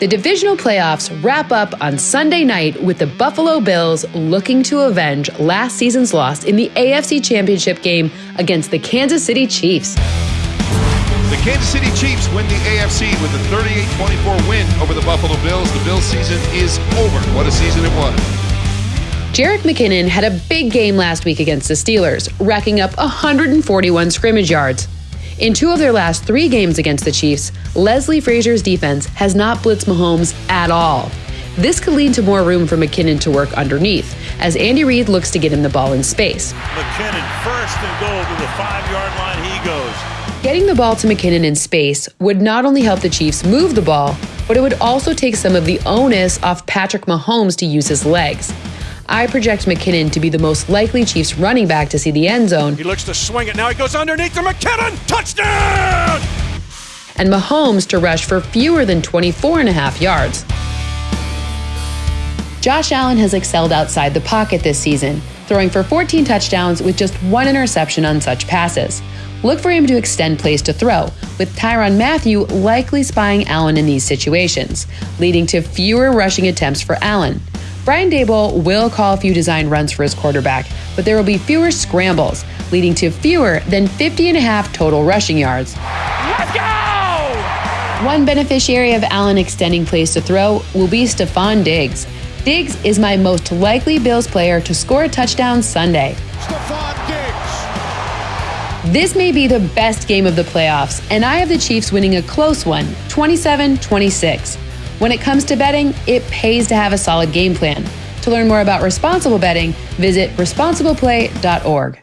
The divisional playoffs wrap up on Sunday night with the Buffalo Bills looking to avenge last season's loss in the AFC Championship game against the Kansas City Chiefs. The Kansas City Chiefs win the AFC with a 38-24 win over the Buffalo Bills. The Bills season is over. What a season it was. Jerick McKinnon had a big game last week against the Steelers, racking up 141 scrimmage yards. In two of their last three games against the Chiefs, Leslie Frazier's defense has not blitzed Mahomes at all. This could lead to more room for McKinnon to work underneath, as Andy Reid looks to get him the ball in space. McKinnon first and goal to the five yard line he goes. Getting the ball to McKinnon in space would not only help the Chiefs move the ball, but it would also take some of the onus off Patrick Mahomes to use his legs. I project McKinnon to be the most likely Chiefs running back to see the end zone. He looks to swing it. Now he goes underneath to McKinnon. Touchdown! And Mahomes to rush for fewer than 24 and a half yards. Josh Allen has excelled outside the pocket this season, throwing for 14 touchdowns with just one interception on such passes. Look for him to extend plays to throw, with Tyrann Mathieu likely spying Allen in these situations, leading to fewer rushing attempts for Allen. Brian Daboll will call a few design runs for his quarterback, but there will be fewer scrambles, leading to fewer than 50 and a half total rushing yards. Let's go! One beneficiary of Allen extending plays to throw will be Stefon Diggs. Diggs is my most likely Bills player to score a touchdown Sunday. This may be the best game of the playoffs, and I have the Chiefs winning a close one, 27 26. When it comes to betting, it pays to have a solid game plan. To learn more about responsible betting, visit responsibleplay.org.